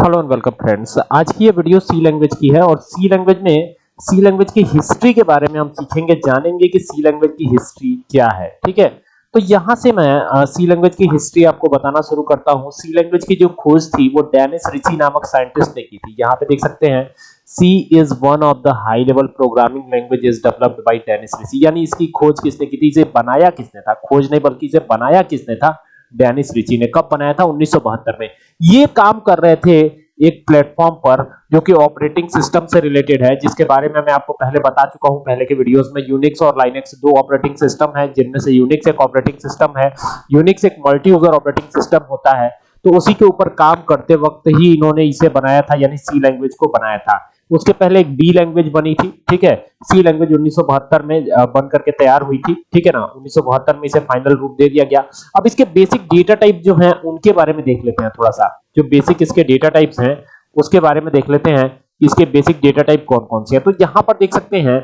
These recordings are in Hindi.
Hello and welcome friends. आज की ये वीडियो सी लैंग्वेज की है और सी लैंग्वेज में, सी लैंग्वेज की हिस्ट्री के बारे में हम सीखेंगे, जानेंगे कि सी लैंग्वेज की हिस्ट्री क्या है, ठीक है? तो यहाँ से मैं सी लैंग्वेज की हिस्ट्री आपको बताना शुरू करता हूँ। सी लैंग्वेज की जो खोज थी, वो डेनिस रिची नामक साइंटिस्ट ने की थी। यहाँ पे देख सकते हैं, C is one of the high level programming languages developed by Dennis Ritchie. यानी इसकी खोज किसने की थी? इसे बनाया किसने था? खोज नहीं, बल्कि इसे बनाया किसने था? डेनिस रिची ने कब बनाया था? 1972 में। ये काम कर रहे थे एक प्लेटफॉर्म पर, जो कि ऑपरेटिंग सिस्टम से रिलेटेड है, जिसके बारे में मैं आपको पहले बता चुका हूँ। पहले के वीडियोस में यूनिक्स और लाइनेक्स दो ऑपरेटिंग सिस्टम है, जिनमें से यूनिक्स एक ऑपरेटिंग सिस्टम है यूनिक्स एक मल्टी यूज़र ऑपरेटिंग सिस्टम होता है। तो उसी के ऊपर काम करते वक्त ही इन्होंने इसे बनाया था, यानी सी लैंग्वेज को बनाया था। उसके पहले एक बी लैंग्वेज बनी थी, ठीक है? सी लैंग्वेज 1972 में बन करके तैयार हुई थी, ठीक है ना? 1972 में इसे फाइनल रूप दे दिया गया। अब इसके बेसिक डेटा टाइप जो हैं, उनके बारे में देख लेते हैं थोड़ा सा। जो बेसिक इसके डेटा टाइप्स हैं, उसके बारे में देख लेते हैं इसके बेसिक डेटा टाइप कौन कौन से हैं। तो यहाँ पर देख सकते हैं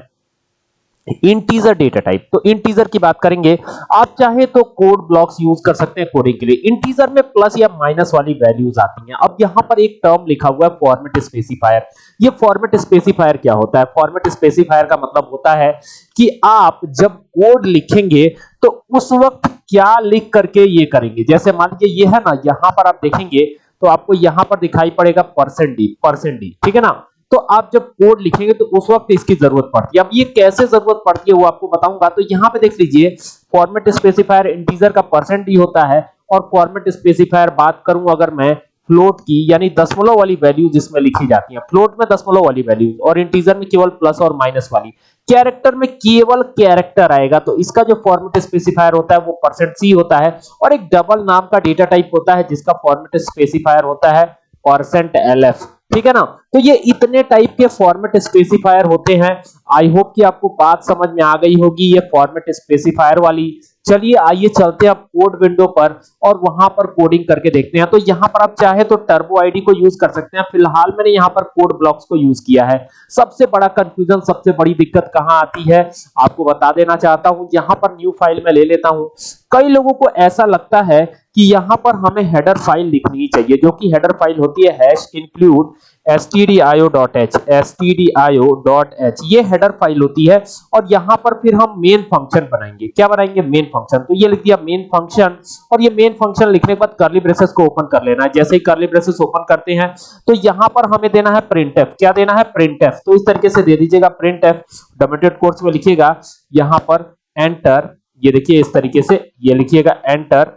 इंटीजर डेटा टाइप तो इंटीजर की बात करेंगे, आप चाहे तो कोड ब्लॉक्स यूज़ कर सकते हैं कोडिंग के लिए। इंटीजर में प्लस या माइनस वाली वैल्यूज़ आती हैं। अब यहाँ पर एक टर्म लिखा हुआ है फॉर्मेट स्पेसिफायर ये फॉर्मेट स्पेसिफायर क्या होता है? फॉर्मेट स्पेसिफायर का मतलब होता है कि आप जब कोड लिखेंगे तो उस वक्त क्या लिख करके ये करेंगे। जैसे मान लीजिए ये है ना, यहाँ पर आप देखेंगे तो आपको यहाँ पर दिखाई पड़ेगा परसेंट डी परसेंट डी ठीक है ना? तो आप जब कोड लिखेंगे तो उस वक्त इसकी ज़रूरत पड़ती है। अब ये कैसे ज़रूरत पड़ती है वो आपको बताऊँगा। तो यहाँ पे देख लीजिए फॉर्मेट स्पेसिफायर इंटीजर का परसेंट डी होता है और फॉर्मेट स्पेसिफायर बात करूँ अगर मैं फ्लोट की, यानी दशमलव वाली वैल्यू जिसमें लिखी जाती है। फ्लोट में दशमलव वाली वैल्यू और इंटीजर में केवल प्लस और माइनस वाली। कैरेक्टर में केवल कैरेक्टर आएगा तो इसका जो फॉर्मेट स्पेसिफायर होता है वो परसेंट सी होता है और एक डबल नाम का डेटा टाइप होता है जिसका फॉर्मेट स्पेसिफायर होता है परसेंट एलएफ ठीक है ना? तो ये इतने टाइप के फॉर्मेट स्पेसिफायर होते हैं। आई होप कि आपको बात समझ में आ गई होगी, ये फॉर्मेट स्पेसिफायर वाली। चलिए, आइए चलते हैं अब कोड विंडो पर और वहाँ पर कोडिंग करके देखते हैं। तो यहाँ पर आप चाहे तो टर्बो आईडी को यूज़ कर सकते हैं। फ़िलहाल मैंने यहाँ पर कोड ब्लॉक्स को यूज़ किया है। सबसे बड़ा कंफ्यूजन सबसे बड़ी दिक्कत कहाँ आती है? आपको बता देना चाहता हूँ। यहाँ पर न्यू फ़ाइल में ले लेता हूँ। कई लोगों को ऐसा लगता है कि यहाँ पर हमें हेडर फ़ाइल लिखनी चाहिए, जो कि हेडर फ़ाइल होती है हैश इंक्लूड stdio.h stdio.h ये हेडर फ़ाइल होती है और यहाँ पर फिर हम मेन फ़ंक्शन बनाएँगे। क्या बनाएँगे? मेन फ़ंक्शन तो ये लिख दिया मेन फ़ंक्शन और ये मेन फ़ंक्शन लिखने के बाद कर्ली ब्रेसेस को ओपन कर लेना है। जैसे ही कर्ली ब्रेसेस ओपन करते हैं तो यहाँ पर हमें देना है printf क्या देना है? printf तो इस तरीके से दे दीजिएगा printf डोमेटेड कोर्स में लिखिएगा। यहाँ पर एंटर ये देखिए इस तरीके से ये लिखिएगा एंटर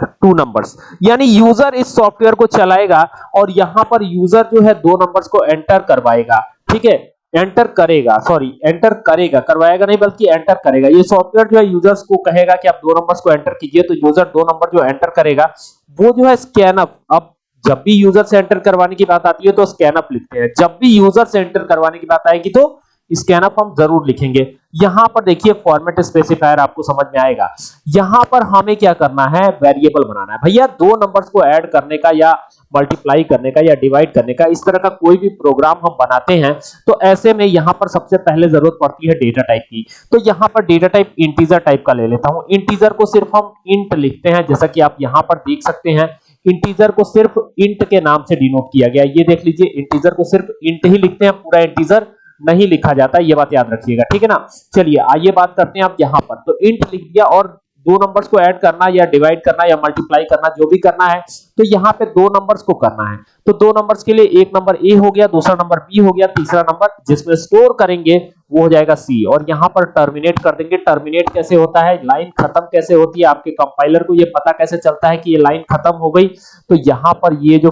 टू नंबर्स यानी यूज़र इस सॉफ्टवेयर को चलाएगा और यहाँ पर यूज़र जो है दो नंबर्स को एंटर करवाएगा। ठीक है? एंटर करेगा सॉरी एंटर करेगा। करवाएगा नहीं, बल्कि एंटर करेगा। ये सॉफ्टवेयर जो है यूज़र्स को कहेगा कि आप दो नंबर्स को एंटर कीजिए तो यूज़र दो नंबर जो एंटर करेगा। वो जो है स्कैन अप अब जब भी यूज़र से एंटर करवाने की बात आती है तो स्कैन अप लिखते हैं। जब भी यूज़र से एंटर करवाने की बात आएगी तो स्कैन अप हम ज़रूर लिखेंगे। यहाँ पर देखिए फॉर्मेट स्पेसिफायर आपको समझ में आएगा। यहाँ पर हमें क्या करना है? वेरिएबल बनाना है। भैया, दो नंबर्स को ऐड करने का या मल्टीप्लाई करने का या डिवाइड करने का, इस तरह का कोई भी प्रोग्राम हम बनाते हैं तो ऐसे में यहाँ पर सबसे पहले ज़रूरत पड़ती है डेटा टाइप की। तो यहाँ पर डेटा टाइप इंटीजर टाइप का ले लेता हूँ। इंटीजर को सिर्फ़ हम इंट लिखते हैं। जैसा कि आप यहाँ पर देख सकते हैं इंटीजर को सिर्फ़ इंट के नाम से डिनोट किया गया। ये देख लीजिए इंटीजर को सिर्फ़ इंट ही लिखते हैं, पूरा इंटीजर नहीं लिखा जाता, ये बात याद रखिएगा, ठीक है ना? चलिए, आइए बात करते हैं आप यहाँ पर। तो इंट लिख दिया और दो नंबर्स को ऐड करना या डिवाइड करना या मल्टीप्लाई करना, जो भी करना है तो यहाँ पे दो नंबर्स को करना है। तो दो नंबर्स के लिए एक नंबर ए हो गया, दूसरा नंबर बी हो गया, तीसरा नंबर जिसमें स्टोर करेंगे वो हो जाएगा सी और यहाँ पर टर्मिनेट कर देंगे। टर्मिनेट कैसे होता है? लाइन खत्म कैसे होती है? आपके कंपाइलर को ये पता कैसे चलता है कि ये लाइन खत्म हो गई? तो यहाँ पर ये जो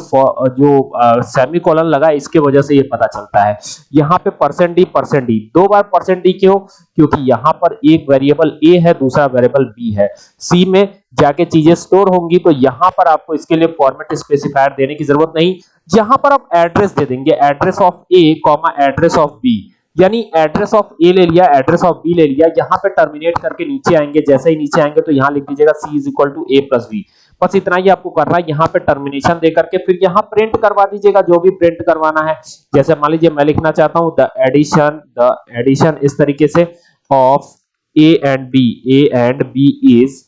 जो सेमी कॉलन लगा, इसके वजह से ये पता चलता है। यहाँ पे परसेंट डी परसेंट डी दो बार परसेंट डी क्यों? क्योंकि यहाँ पर एक वेरिएबल ए है, दूसरा वेरिएबल बी है। सी में जाके चीज़ें स्टोर होंगी तो यहाँ पर आपको इसके लिए फॉर्मेट स्पेसिफायर देने की ज़रूरत नहीं। यहाँ पर आप एड्रेस दे देंगे। Address of A comma address of B यानी एड्रेस ऑफ़ ए ले लिया एड्रेस ऑफ़ बी ले लिया, यहाँ पे टर्मिनेट करके नीचे आएँगे, जैसे ही नीचे आएँगे तो यहाँ लिख दीजिएगा C is equal to A plus B बस इतना ही आपको करना है, यहाँ पे टर्मिनेशन दे करके फिर यहाँ प्रिंट करवा दीजिएगा, जो भी प्रिंट करवाना है। जैसे मान लीजिए मैं लिखना चाहता हूँ द एडिशन द एडिशन इस तरीके से of A and B A and B is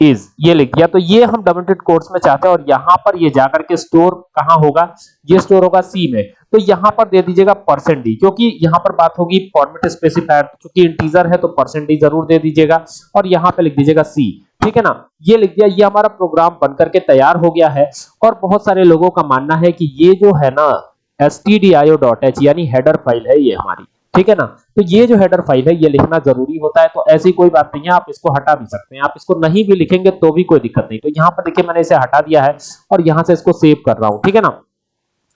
is ये लिख दिया तो ये हम डबल कोट्स में चाहते हैं और यहाँ पर ये जाकर के स्टोर कहाँ होगा? ये स्टोर होगा सी में। तो यहाँ पर दे दीजिएगा परसेंट डी क्योंकि यहाँ पर बात होगी फॉर्मेट स्पेसिफायर क्योंकि इंटीजर है तो परसेंट डी ज़रूर दे दीजिएगा, और यहाँ पे लिख दीजिएगा सी ठीक है ना? ये लिख दिया, ये हमारा प्रोग्राम बनकर के तैयार हो गया है, और बहुत सारे लोगों का मानना है कि ये जो है ना stdio.h यानी हेडर फ़ाइल है ये हमारी, ठीक है ना? तो ये जो हेडर फ़ाइल है, ये लिखना ज़रूरी होता है तो ऐसी कोई बात नहीं है, आप इसको हटा भी सकते हैं, आप इसको नहीं भी लिखेंगे तो भी कोई दिक्कत नहीं। तो यहाँ पर देखिए मैंने इसे हटा दिया है, और यहाँ से इसको सेव कर रहा हूँ, ठीक है ना?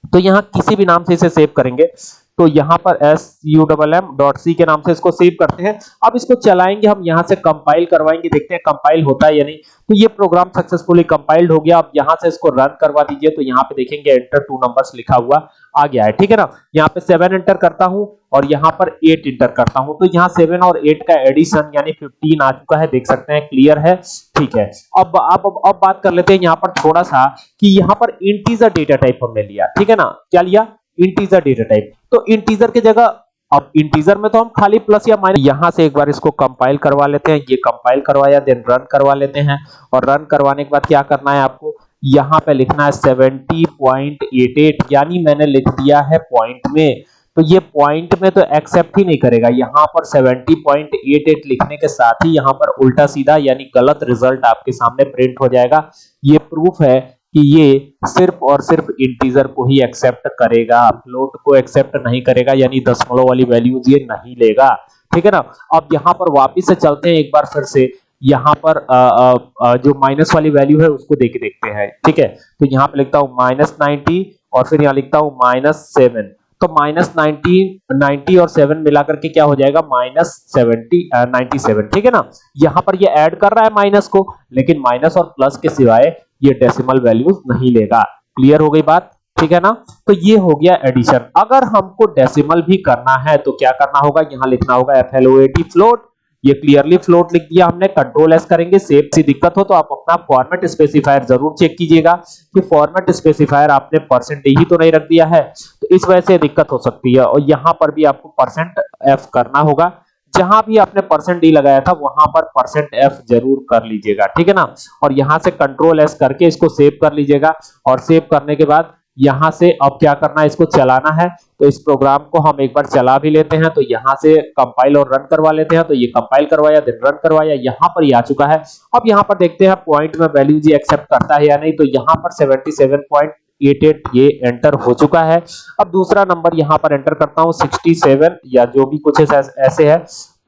तो यहाँ किसी भी नाम से इसे सेव करेंगे। तो यहाँ पर S U double M dot C के नाम से इसको सेव करते हैं। अब इसको चलाएँगे, हम यहाँ से कंपाइल करवाएँगे, देखते हैं कंपाइल होता है या नहीं। तो ये प्रोग्राम सक्सेसफुली कंपाइल्ड हो गया। अब यहाँ से इसको रन करवा दीजिए। तो यहाँ पे देखेंगे एंटर टू नंबर्स लिखा हुआ। आ गया है ठीक है ना? यहाँ पे सेवन एंटर करता हूँ और यहाँ पर एट इंटर करता हूँ। तो यहाँ सेवन और एट का एडिशन यानी फिफ्टीन आ चुका है देख सकते हैं क्लियर है ठीक है। अब आप अब, अब बात कर लेते हैं यहाँ पर थोड़ा सा कि यहाँ पर इंटीजर डेटा टाइप हमने लिया ठीक है ना? क्या लिया? इंटीजर डेटा टाइप तो इंटीजर की जगह अब इंटीजर में तो हम खाली प्लस या माइनस यहाँ से एक बार इसको कंपाइल करवा लेते हैं ये कंपाइल करवाया देन रन करवा लेते हैं। और रन करवाने के बाद क्या करना है आपको? यहाँ पे लिखना है 70.88 यानी मैंने लिख दिया है पॉइंट में। तो ये पॉइंट में तो एक्सेप्ट ही नहीं करेगा। यहाँ पर 70.88 लिखने के साथ ही यहाँ पर उल्टा सीधा, यानी गलत रिज़ल्ट आपके सामने प्रिंट हो जाएगा। ये प्रूफ है कि ये सिर्फ़ और सिर्फ़ इंटीजर को ही एक्सेप्ट करेगा। फ्लोट को एक्सेप्ट नहीं करेगा, यानी दशमलव वाली वैल्यूज़ ये नहीं लेगा। ठीक है ना? अब यहाँ पर वापस से चलते हैं एक बार फिर से। यहाँ पर आ, आ, जो माइनस वाली वैल्यू है उसको देख देखते हैं। ठीक है? तो यहाँ पे लिखता हूँ माइनस नाइनटी और फिर यहाँ लिखता हूँ माइनस सेवन तो माइनस नाइनटी नाइनटी और सेवन मिलाकर के क्या हो जाएगा? माइनस सेवेंटी नाइनटी सेवन ठीक है ना? यहाँ पर ये ऐड कर रहा है माइनस को लेकिन माइनस और प्लस के सिवाय ये डेसिमल वैल्यूज़ नहीं लेगा। क्लियर हो गई बात? ठीक है ना? तो ये हो गया एडिशन अगर हमको डेसिमल भी करना है तो क्या करना होगा? यहाँ लिखना होगा F L O A T float ये क्लियरली फ्लोट लिख दिया हमने कंट्रोल एस करेंगे सेव सी दिक्कत हो तो आप अपना फॉर्मेट स्पेसिफायर ज़रूर चेक कीजिएगा कि फॉर्मेट स्पेसिफायर आपने परसेंट ही तो नहीं रख दिया है तो इस वजह से दिक्कत हो सकती है। और यहाँ पर भी आपको परसेंट एफ़ करना होगा, जहाँ भी आपने परसेंट डी लगाया था, वहाँ पर परसेंट एफ़ ज़रूर कर लीजिएगा, ठीक है ना? और यहाँ से कंट्रोल एस करके इसको सेव कर लीजिएगा, और सेव करने के बाद यहाँ से अब क्या करना है? इसको चलाना है। तो इस प्रोग्राम को हम एक बार चला भी लेते हैं। तो यहाँ से कंपाइल और रन करवा लेते हैं। तो ये कंपाइल करवाया देन रन करवाया। यहाँ पर ये आ चुका है। अब यहाँ पर देखते हैं पॉइंट में वैल्यू जी एक्सेप्ट करता है या नहीं। तो यहाँ पर 77.88 ये एंटर हो चुका है। अब दूसरा नंबर यहाँ पर एंटर करता हूँ। 67 या जो भी कुछ ऐसे है।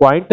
पॉइंट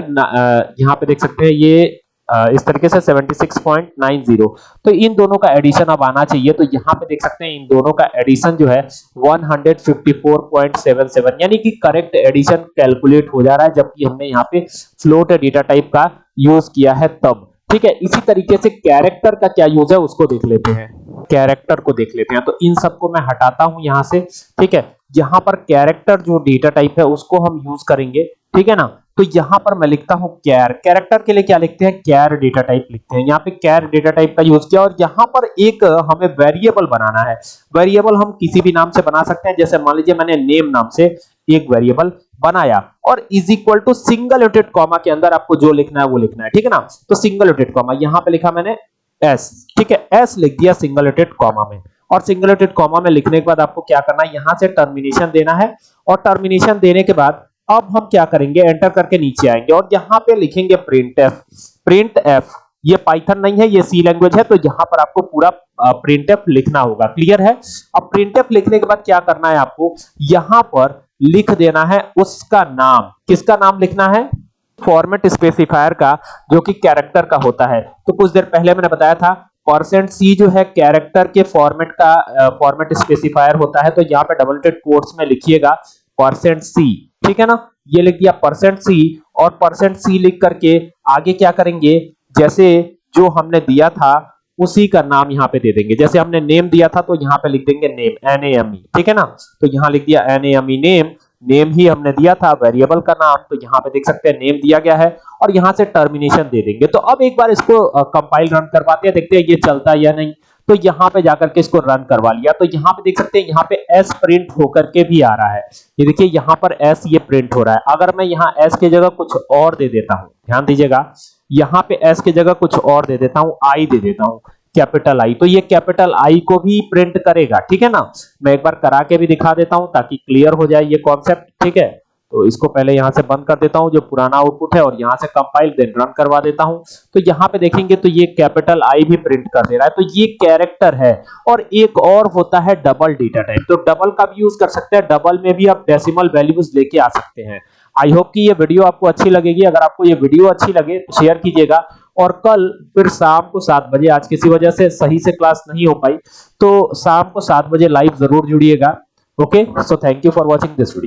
यहाँ पे देख सकते हैं। ये इस तरीके से 76.90 तो इन दोनों का एडिशन अब आना चाहिए तो यहाँ पे देख सकते हैं इन दोनों का एडिशन जो है 154.77 यानी कि करेक्ट एडिशन कैलकुलेट हो जा रहा है, जबकि हमने यहाँ पे फ्लोट डेटा टाइप का यूज़ किया है तब। ठीक है, इसी तरीके से कैरेक्टर का क्या यूज़ है, उसको देख लेते हैं। कैरेक्टर को देख लेते हैं। तो इन सबको मैं हटाता हूँ यहाँ से। ठीक है, यहाँ पर कैरेक्टर जो डेटा टाइप है, उसको हम यूज़ करेंगे। ठीक है ना? तो यहाँ पर मैं लिखता हूँ कैर कैरेक्टर के लिए क्या लिखते हैं? कैर डेटा टाइप लिखते हैं। यहाँ पे कैर डेटा टाइप का यूज़ किया और यहाँ पर एक हमें वेरिएबल बनाना है। वेरिएबल हम किसी भी नाम से बना सकते हैं। जैसे मान लीजिए मैंने नेम नाम से एक वेरिएबल बनाया और इज़ इक्वल टू सिंगल यूटेड कॉमा के अंदर आपको जो लिखना है वो लिखना है। ठीक है ना? तो सिंगल यूटेड कॉमा यहाँ पे लिखा मैंने एस ठीक है? एस लिख दिया सिंगल यूटेड कॉमा में। और सिंगल यूटेड कॉमा में लिखने के बाद आपको क्या करना है? यहाँ से टर्मिनेशन देना है। और टर्मिनेशन देने के बाद अब हम क्या करेंगे? एंटर करके नीचे आएँगे और यहाँ पे लिखेंगे प्रिंट एफ़ प्रिंट एफ़ ये पाइथन नहीं है, ये सी लैंग्वेज है तो यहाँ पर आपको पूरा प्रिंट एफ़ लिखना होगा। क्लियर है? अब प्रिंट एफ़ लिखने के बाद क्या करना है आपको? यहाँ पर लिख देना है उसका नाम। किसका नाम लिखना है? फॉर्मेट स्पेसिफायर का, जो कि कैरेक्टर का होता है। तो कुछ देर पहले मैंने बताया था परसेंट सी जो है कैरेक्टर के फॉर्मेट का फॉर्मेट स्पेसिफायर होता है तो यहाँ पे डबल टेड कोट्स में लिखिएगा परसेंट सी ठीक है ना? ये लिख दिया परसेंट सी और परसेंट सी लिख करके आगे क्या करेंगे? जैसे जो हमने दिया था, उसी का नाम यहाँ पे दे देंगे। जैसे हमने नेम दिया था तो यहाँ पे लिख देंगे name N A M E ठीक है ना? तो यहाँ लिख दिया N A M E name name ही हमने दिया था वेरिएबल का नाम। तो यहाँ पे देख सकते हैं नेम दिया गया है और यहाँ से टर्मिनेशन दे देंगे। तो अब एक बार इसको कंपाइल रन करवाते हैं, देखते हैं ये चलता है या नहीं। तो यहाँ पे जाकर के इसको रन करवा लिया। तो यहाँ पे देख सकते हैं, यहाँ पे एस प्रिंट होकर के भी आ रहा है। ये देखिए, यहाँ पर एस ये प्रिंट हो रहा है। अगर मैं यहाँ एस की जगह कुछ और दे देता हूँ, ध्यान दीजिएगा, यहाँ पे एस की जगह कुछ और दे देता हूँ आई दे देता हूँ कैपिटल आई तो ये कैपिटल आई को भी प्रिंट करेगा, ठीक है ना? मैं एक बार करा के भी दिखा देता हूँ ताकि क्लियर हो जाए ये कॉन्सेप्ट ठीक है? तो इसको पहले यहाँ से बंद कर देता हूँ, जो पुराना आउटपुट है, और यहाँ से कंपाइल देन रन करवा देता हूँ। तो यहाँ पे देखेंगे तो ये कैपिटल आई भी प्रिंट कर दे रहा है। तो ये कैरेक्टर है, और एक और होता है डबल डेटा टाइप तो डबल का भी यूज़ कर सकते हैं डबल में भी आप डेसिमल वैल्यूज़ लेके आ सकते हैं। आई होप कि ये वीडियो आपको अच्छी लगेगी। अगर आपको ये वीडियो अच्छी लगे तो शेयर कीजिएगा। और कल फिर शाम को सात बजे, आज किसी वजह से सही से क्लास नहीं हो पाई तो शाम को सात बजे लाइव ज़रूर जुड़िएगा। Okay so thank you for watching this video